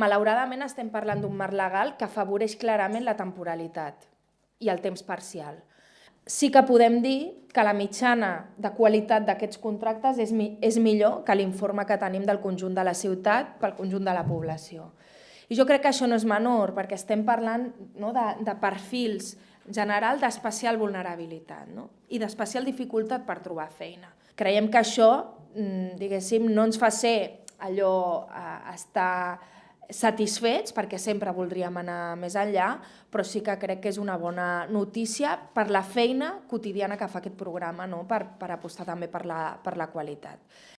Malauradament estem parlant d'un marc legal que afavoreix clarament la temporalitat i el temps parcial. Sí que podem dir que la mitjana de qualitat d'aquests contractes és, mi és millor que l'informe que tenim del conjunt de la ciutat pel conjunt de la població. I jo crec que això no és menor, perquè estem parlant no, de, de perfils general d'especial vulnerabilitat no? i d'especial dificultat per trobar feina. Creiem que això, mm, diguéssim, no ens fa ser allò eh, estar satisfets, perquè sempre voldríem anar més enllà, però sí que crec que és una bona notícia per la feina quotidiana que fa aquest programa, no? per, per apostar també per la, per la qualitat.